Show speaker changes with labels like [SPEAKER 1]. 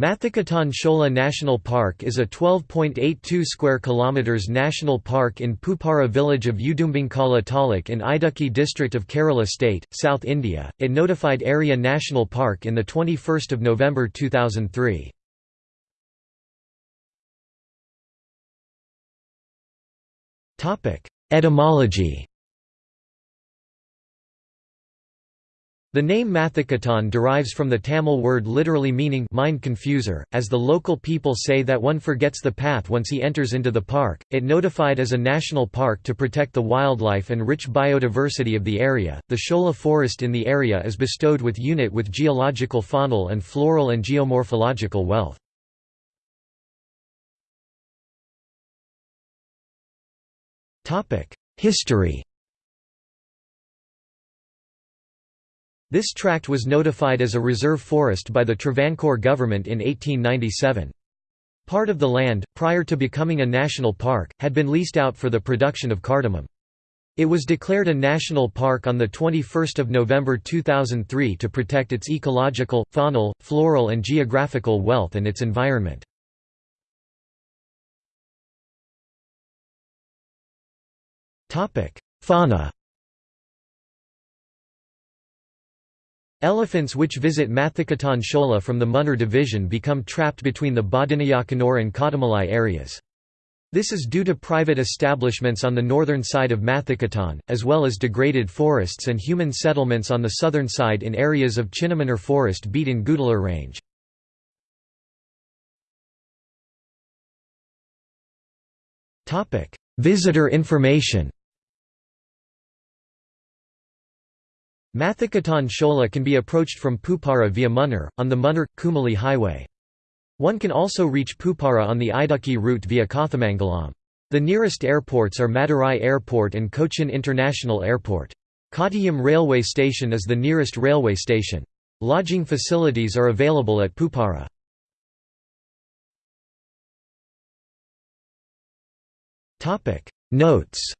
[SPEAKER 1] Mathikettan Shola National Park is a 12.82 square kilometers national park in Pupara village of Udumbanchola Taluk in Idukki district of Kerala state, South India. It notified area national park in the 21st of November 2003. Topic: Etymology The name Mathikettan derives from the Tamil word literally meaning mind confuser, as the local people say that one forgets the path once he enters into the park. It notified as a national park to protect the wildlife and rich biodiversity of the area. The Shola forest in the area is bestowed with unit with geological faunal and floral and geomorphological wealth. Topic: History This tract was notified as a reserve forest by the Travancore government in 1897. Part of the land, prior to becoming a national park, had been leased out for the production of cardamom. It was declared a national park on 21 November 2003 to protect its ecological, faunal, floral and geographical wealth and its environment. Fauna Elephants which visit Mathikettan Shola from the Munnar division become trapped between the Bodinayakanur and Kodamalai areas. This is due to private establishments on the northern side of Mathikettan, as well as degraded forests and human settlements on the southern side in areas of Chinnamanur forest beat in Gudalur range. Visitor information Mathikettan Shola can be approached from Pupara via Munnar, on the Munnar-Kumily highway. One can also reach Pupara on the Idukki route via Kothamangalam. The nearest airports are Madurai Airport and Cochin International Airport. Kottayam railway station is the nearest railway station. Lodging facilities are available at Pupara. Notes